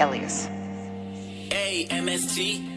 Elias. A-M-S-T